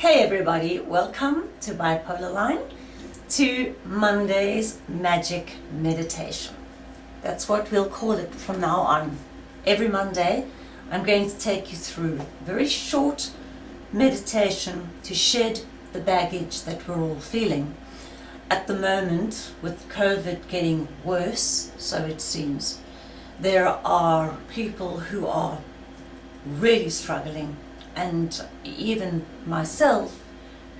Hey everybody, welcome to Bipolar Line, to Monday's Magic Meditation. That's what we'll call it from now on. Every Monday, I'm going to take you through a very short meditation to shed the baggage that we're all feeling. At the moment, with COVID getting worse, so it seems, there are people who are really struggling and even myself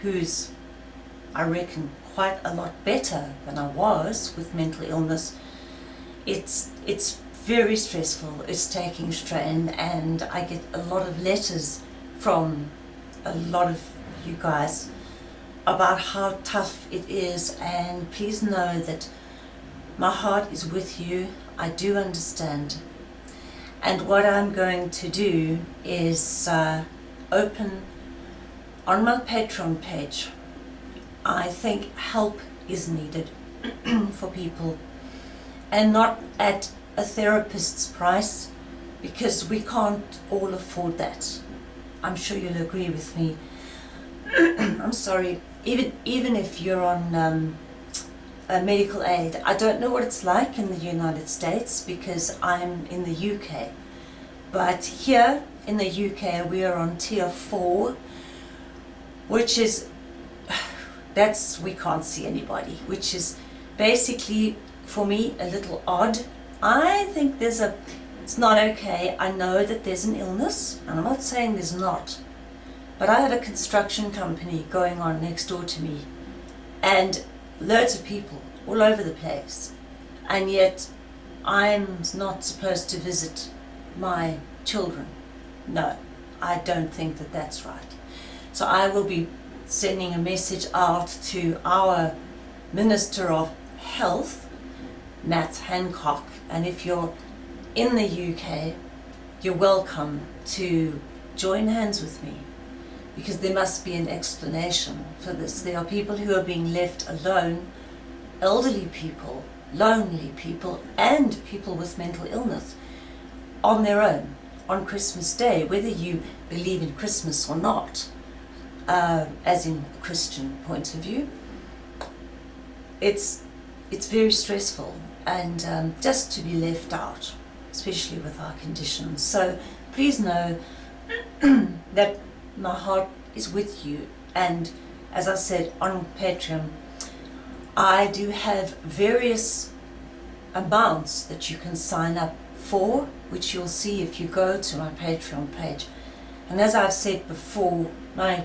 who's I reckon quite a lot better than I was with mental illness it's it's very stressful it's taking strain and I get a lot of letters from a lot of you guys about how tough it is and please know that my heart is with you I do understand. And what I'm going to do is uh, open on my Patreon page. I think help is needed for people and not at a therapist's price because we can't all afford that. I'm sure you'll agree with me. I'm sorry, even even if you're on um, medical aid, I don't know what it's like in the United States because I'm in the UK. But here in the UK we are on tier 4 which is that's we can't see anybody which is basically for me a little odd. I think there's a it's not okay. I know that there's an illness and I'm not saying there's not but I have a construction company going on next door to me and loads of people all over the place. And yet I'm not supposed to visit my children no, I don't think that that's right. So I will be sending a message out to our Minister of Health, Matt Hancock, and if you're in the UK, you're welcome to join hands with me because there must be an explanation for this. There are people who are being left alone, elderly people, lonely people, and people with mental illness on their own on Christmas Day, whether you believe in Christmas or not, uh, as in a Christian point of view, it's, it's very stressful and um, just to be left out, especially with our conditions. So please know that my heart is with you and as I said on Patreon, I do have various amounts that you can sign up for, which you'll see if you go to my Patreon page. And as I've said before, my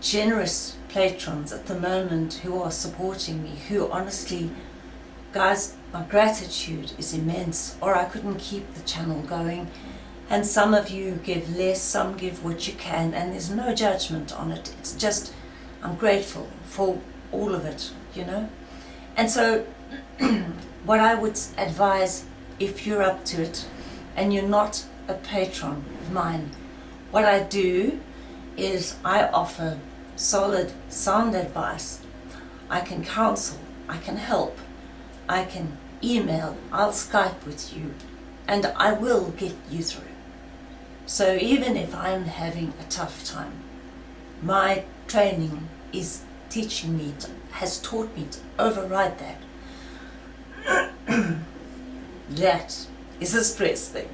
generous patrons at the moment who are supporting me, who honestly, guys, my gratitude is immense, or I couldn't keep the channel going. And some of you give less, some give what you can, and there's no judgment on it. It's just, I'm grateful for all of it, you know. And so, what I would advise if you're up to it and you're not a patron of mine. What I do is I offer solid sound advice. I can counsel, I can help, I can email, I'll Skype with you and I will get you through. So even if I'm having a tough time, my training is teaching me, to, has taught me to override that. that is a stress thing.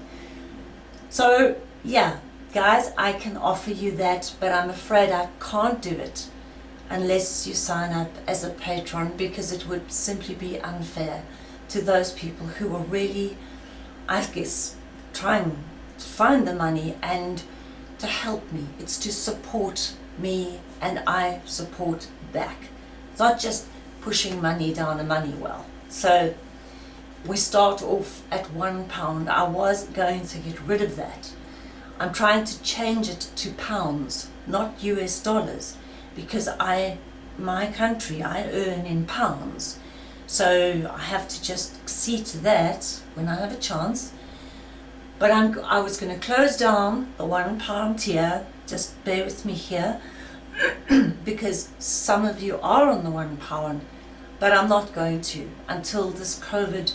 So yeah, guys, I can offer you that, but I'm afraid I can't do it unless you sign up as a patron because it would simply be unfair to those people who are really, I guess, trying to find the money and to help me. It's to support me and I support back. It's not just pushing money down a money well. So we start off at one pound. I was going to get rid of that. I'm trying to change it to pounds, not US dollars, because I, my country, I earn in pounds. So I have to just see to that when I have a chance. But I'm, I was going to close down the one pound tier, just bear with me here, because some of you are on the one pound, but I'm not going to until this COVID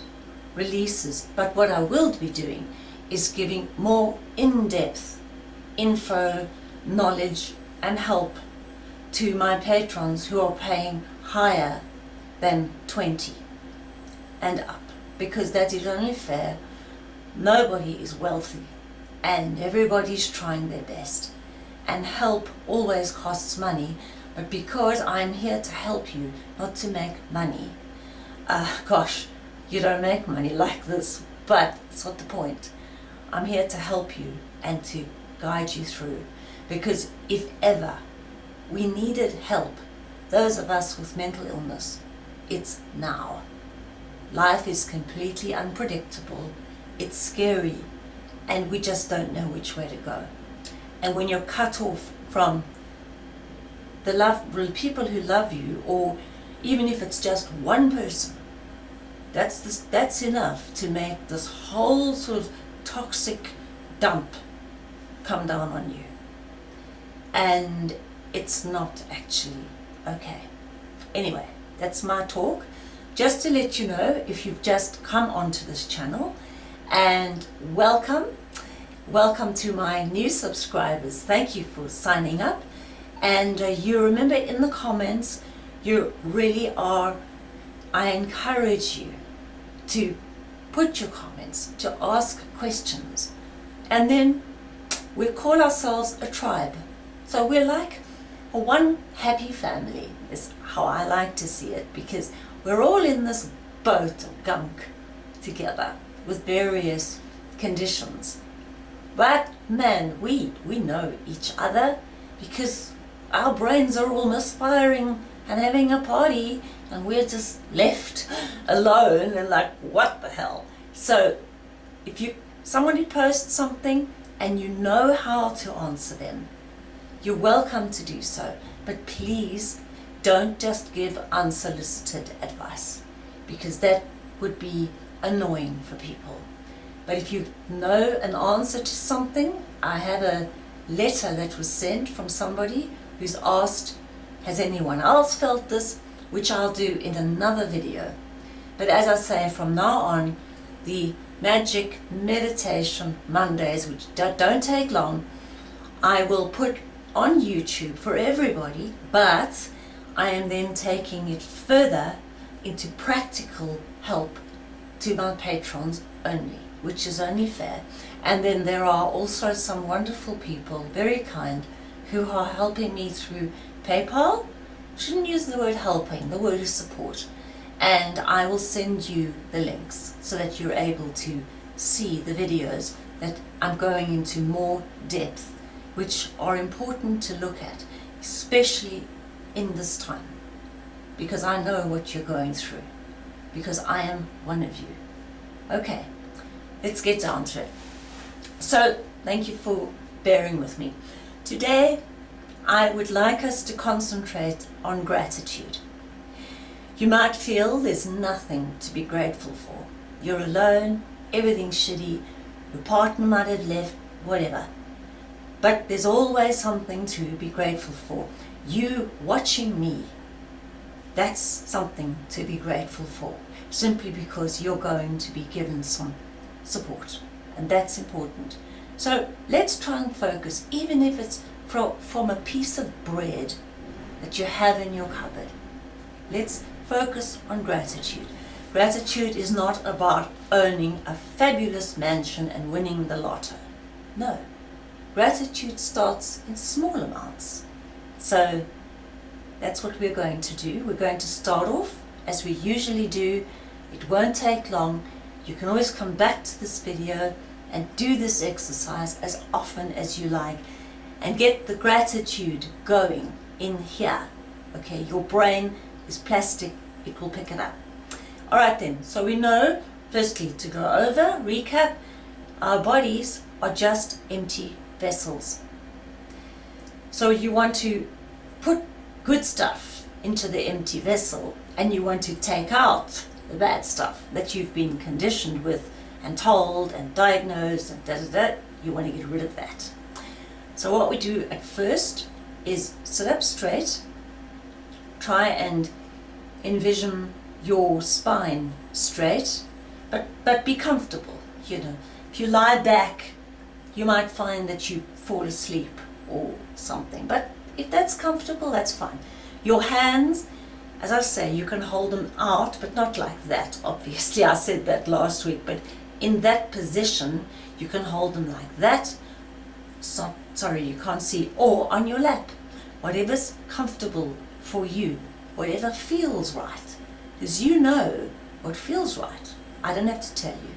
releases. But what I will be doing is giving more in-depth info, knowledge and help to my patrons who are paying higher than 20 and up because that is only fair. Nobody is wealthy and everybody's trying their best and help always costs money but because I'm here to help you not to make money uh, gosh you don't make money like this but it's not the point. I'm here to help you and to guide you through because if ever we needed help those of us with mental illness it's now. Life is completely unpredictable. It's scary and we just don't know which way to go. And when you're cut off from the love people who love you or even if it's just one person that's this, that's enough to make this whole sort of toxic dump come down on you. And it's not actually okay. Anyway that's my talk. Just to let you know if you've just come onto this channel and welcome welcome to my new subscribers. Thank you for signing up. And uh, you remember in the comments you really are I encourage you to put your comments to ask questions. And then we call ourselves a tribe. So we're like one happy family is how I like to see it because we're all in this boat of gunk together with various conditions. But man, we, we know each other because our brains are all misfiring and having a party and we're just left alone and like, what the hell? So if you somebody posts something and you know how to answer them, you're welcome to do so. But please don't just give unsolicited advice because that would be annoying for people. But if you know an answer to something, I have a letter that was sent from somebody who's asked, has anyone else felt this? Which I'll do in another video. But as I say, from now on, the magic meditation Mondays, which don't take long, I will put on YouTube for everybody, but I am then taking it further into practical help to my patrons only which is only fair. And then there are also some wonderful people, very kind, who are helping me through PayPal. Shouldn't use the word helping, the word is support. And I will send you the links so that you're able to see the videos that I'm going into more depth, which are important to look at, especially in this time, because I know what you're going through, because I am one of you. Okay, let's get down to it. So thank you for bearing with me. Today I would like us to concentrate on gratitude. You might feel there's nothing to be grateful for. You're alone, everything's shitty, your partner might have left, whatever. But there's always something to be grateful for. You watching me, that's something to be grateful for, simply because you're going to be given some support and that's important. So let's try and focus, even if it's from, a piece of bread that you have in your cupboard. Let's focus on gratitude. Gratitude is not about owning a fabulous mansion and winning the lotto. No. Gratitude starts in small amounts. So that's what we're going to do. We're going to start off as we usually do. It won't take long you can always come back to this video and do this exercise as often as you like and get the gratitude going in here. Okay, your brain is plastic, it will pick it up. Alright then, so we know, firstly, to go over, recap, our bodies are just empty vessels. So you want to put good stuff into the empty vessel and you want to take out the bad stuff that you've been conditioned with and told and diagnosed and da da da, you want to get rid of that. So what we do at first is sit up straight, try and envision your spine straight, but, but be comfortable, you know. If you lie back, you might find that you fall asleep or something, but if that's comfortable, that's fine. Your hands, as I say, you can hold them out, but not like that, obviously. I said that last week, but in that position, you can hold them like that. So, sorry, you can't see, or on your lap. Whatever's comfortable for you, whatever feels right. Because you know what feels right. I don't have to tell you.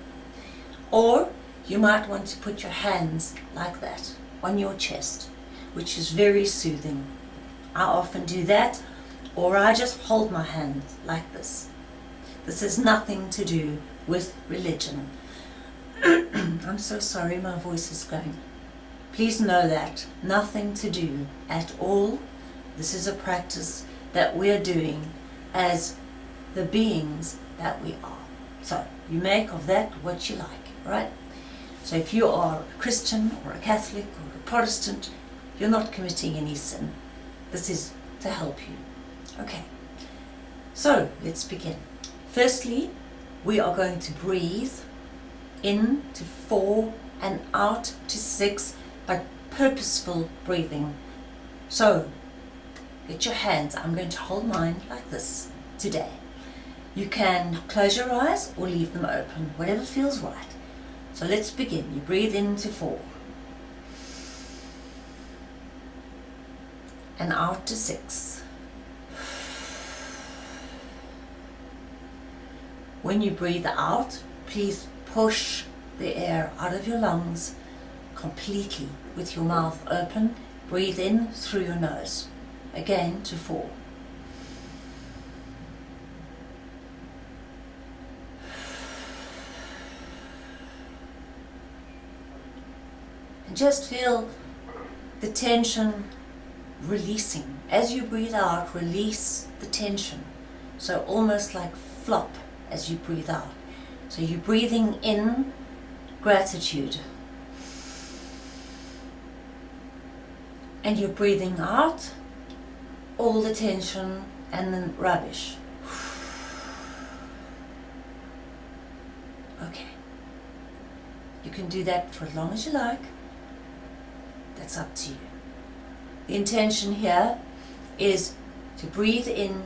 Or you might want to put your hands like that on your chest, which is very soothing. I often do that, or I just hold my hand like this. This has nothing to do with religion. I'm so sorry my voice is going. Please know that nothing to do at all. This is a practice that we're doing as the beings that we are. So you make of that what you like, right? So if you are a Christian or a Catholic or a Protestant, you're not committing any sin. This is to help you. Okay, so let's begin. Firstly, we are going to breathe in to four and out to six by purposeful breathing. So, get your hands, I'm going to hold mine like this today. You can close your eyes or leave them open, whatever feels right. So let's begin. You breathe into four. And out to six. When you breathe out, please push the air out of your lungs completely with your mouth open. Breathe in through your nose. Again to four. just feel the tension releasing. As you breathe out, release the tension. So almost like flop as you breathe out. So you're breathing in gratitude. And you're breathing out all the tension and then rubbish. Okay. You can do that for as long as you like. That's up to you. The intention here is to breathe in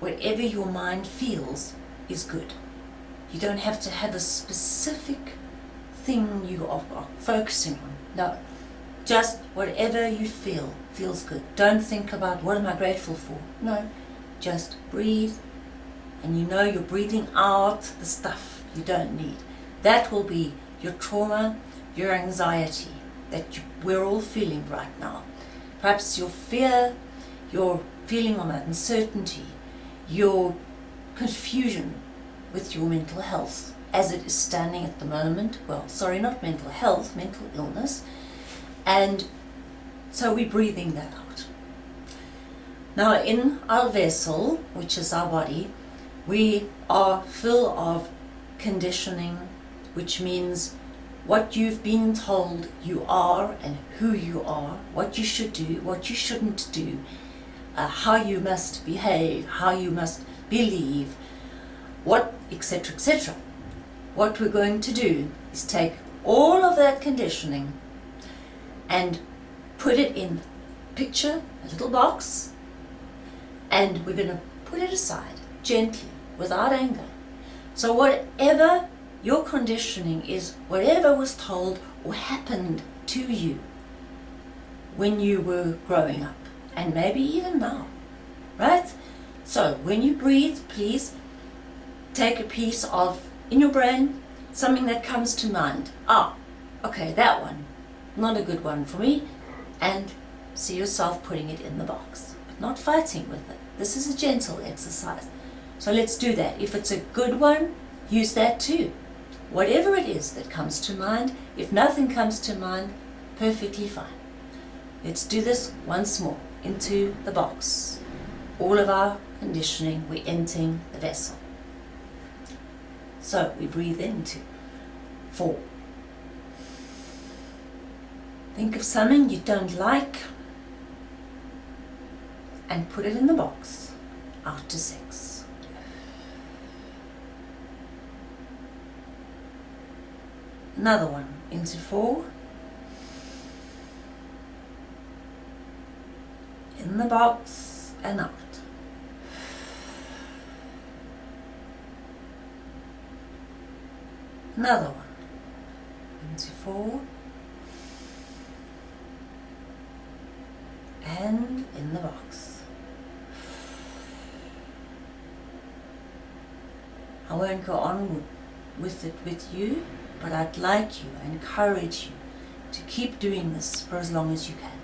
whatever your mind feels is good. You don't have to have a specific thing you are, focusing on. No, just whatever you feel feels good. Don't think about what am I grateful for. No, just breathe and you know you're breathing out the stuff you don't need. That will be your trauma, your anxiety, that you, we're all feeling right now. Perhaps your fear, your feeling of uncertainty, your confusion with your mental health as it is standing at the moment. Well, sorry, not mental health, mental illness. And so we're breathing that out. Now in our vessel, which is our body, we are full of conditioning, which means what you've been told you are and who you are, what you should do, what you shouldn't do, uh, how you must behave, how you must believe, what, etc., etc. What we're going to do is take all of that conditioning and put it in picture, a little box, and we're going to put it aside gently, without anger. So whatever your conditioning is whatever was told or happened to you when you were growing up and maybe even now, right? So when you breathe, please take a piece of, in your brain, something that comes to mind. Ah, okay, that one, not a good one for me, and see yourself putting it in the box, but not fighting with it. This is a gentle exercise. So let's do that. If it's a good one, use that too whatever it is that comes to mind. If nothing comes to mind, perfectly fine. Let's do this once more into the box. All of our conditioning, we're emptying the vessel. So we breathe into four. Think of something you don't like and put it in the box. Out to six. another one into four in the box and out. Another one. Into four. And in the box. I won't go on with it with you, but I'd like you, I encourage you to keep doing this for as long as you can.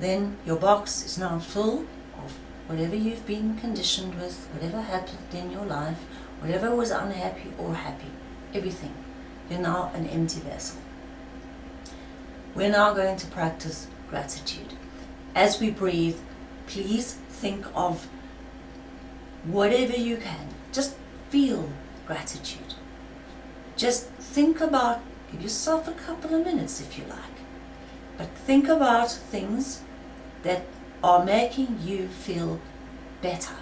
Then your box is now full of whatever you've been conditioned with, whatever happened in your life, whatever was unhappy or happy, everything. You're now an empty vessel. We're now going to practice gratitude. As we breathe, please think of whatever you can. Just feel gratitude. Just think about, give yourself a couple of minutes if you like, but think about things that are making you feel better.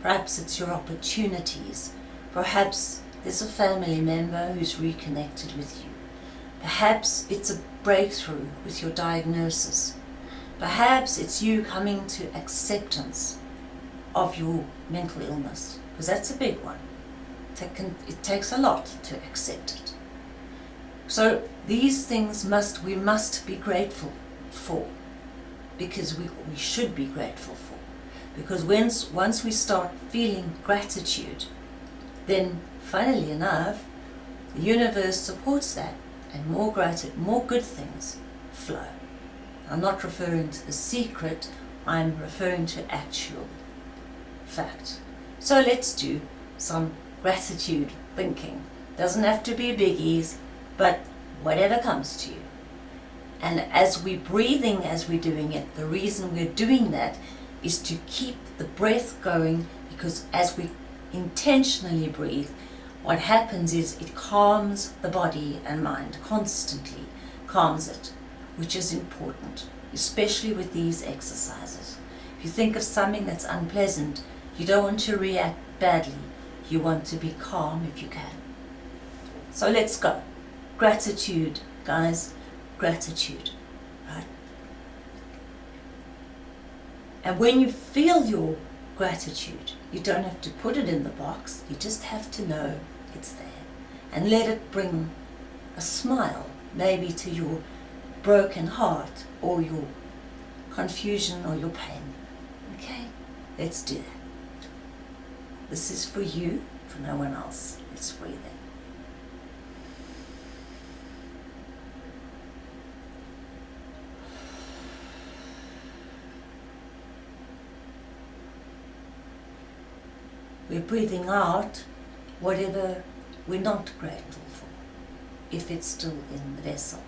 Perhaps it's your opportunities. Perhaps there's a family member who's reconnected with you. Perhaps it's a breakthrough with your diagnosis. Perhaps it's you coming to acceptance of your mental illness, because that's a big one. It takes a lot to accept it. So these things must we must be grateful for because we, we should be grateful for. Because once, once we start feeling gratitude, then funnily enough, the universe supports that and more gratitude, more good things flow. I'm not referring to the secret, I'm referring to actual fact. So let's do some gratitude thinking. Doesn't have to be biggies, but whatever comes to you. And as we're breathing as we're doing it, the reason we're doing that is to keep the breath going because as we intentionally breathe, what happens is it calms the body and mind constantly, calms it, which is important, especially with these exercises. If you think of something that's unpleasant, you don't want to react badly. You want to be calm if you can. So let's go. Gratitude, guys gratitude. Right? And when you feel your gratitude, you don't have to put it in the box, you just have to know it's there. And let it bring a smile, maybe to your broken heart or your confusion or your pain. Okay? Let's do that. This is for you, for no one else. Let's breathe in. We're breathing out whatever we're not grateful for, if it's still in the vessel,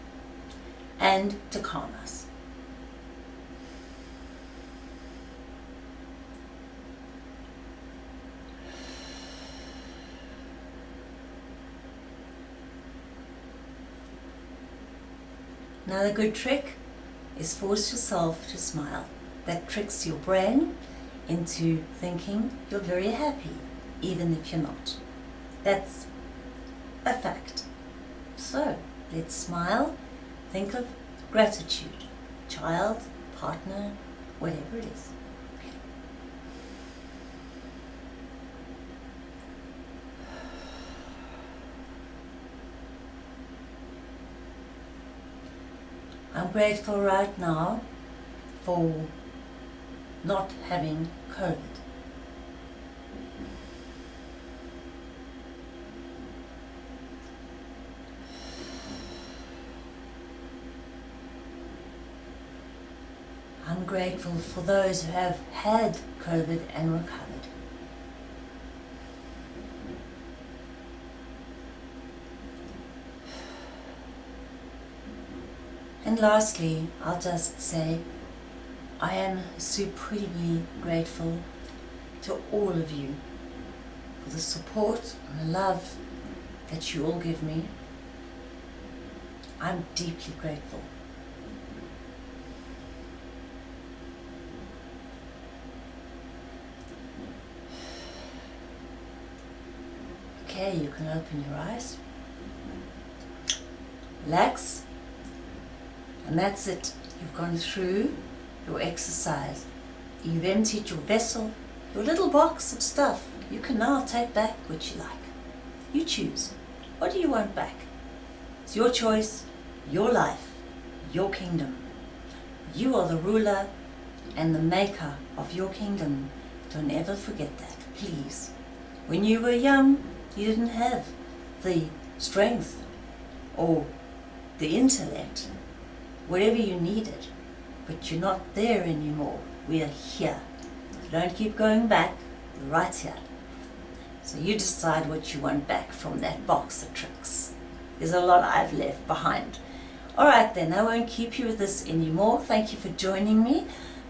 and to calm us. Another good trick is force yourself to smile. That tricks your brain into thinking you're very happy, even if you're not. That's a fact. So, let's smile, think of gratitude, child, partner, whatever it is. I'm grateful right now for not having COVID. I'm grateful for those who have had COVID and recovered. And lastly, I'll just say I am supremely grateful to all of you for the support and the love that you all give me. I'm deeply grateful. You can open your eyes. Relax. And that's it. You've gone through your exercise. You've emptied your vessel, your little box of stuff. You can now take back what you like. You choose. What do you want back? It's your choice, your life, your kingdom. You are the ruler and the maker of your kingdom. Don't ever forget that, please. When you were young, you didn't have the strength or the intellect, whatever you needed, but you're not there anymore. We are here. Don't keep going back, we're right here. So you decide what you want back from that box of tricks. There's a lot I've left behind. Alright then, I won't keep you with this anymore. Thank you for joining me.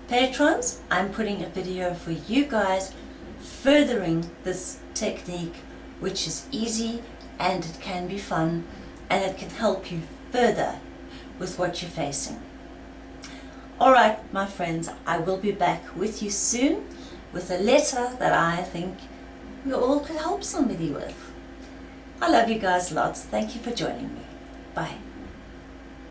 Patrons, I'm putting a video for you guys furthering this technique which is easy and it can be fun and it can help you further with what you're facing. Alright my friends, I will be back with you soon with a letter that I think we all could help somebody with. I love you guys lots. Thank you for joining me. Bye.